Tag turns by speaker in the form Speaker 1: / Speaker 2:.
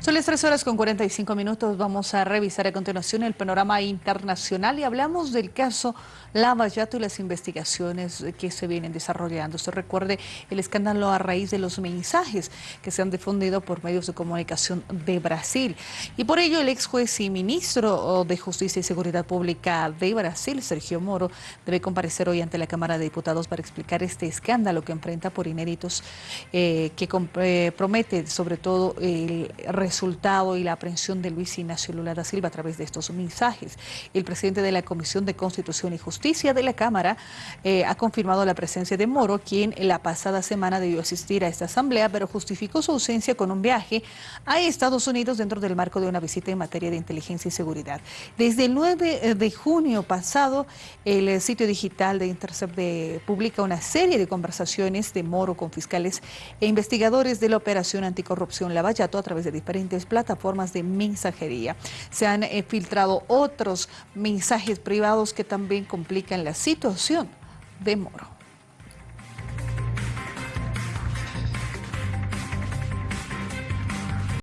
Speaker 1: Son las 3 horas con 45 minutos. Vamos a revisar a continuación el panorama internacional y hablamos del caso Lavallato y las investigaciones que se vienen desarrollando. Usted recuerde el escándalo a raíz de los mensajes que se han difundido por medios de comunicación de Brasil. Y por ello el ex juez y ministro de Justicia y Seguridad Pública de Brasil, Sergio Moro, debe comparecer hoy ante la Cámara de Diputados para explicar este escándalo que enfrenta por inéditos eh, que eh, promete sobre todo el resultado y la aprehensión de Luis Ignacio Lula da Silva a través de estos mensajes. El presidente de la Comisión de Constitución y Justicia de la Cámara eh, ha confirmado la presencia de Moro, quien la pasada semana debió asistir a esta asamblea, pero justificó su ausencia con un viaje a Estados Unidos dentro del marco de una visita en materia de inteligencia y seguridad. Desde el 9 de junio pasado, el sitio digital de Intercept publica una serie de conversaciones de Moro con fiscales e investigadores de la Operación Anticorrupción Lavallato a través de plataformas de mensajería. Se han eh, filtrado otros mensajes privados que también complican la situación de Moro.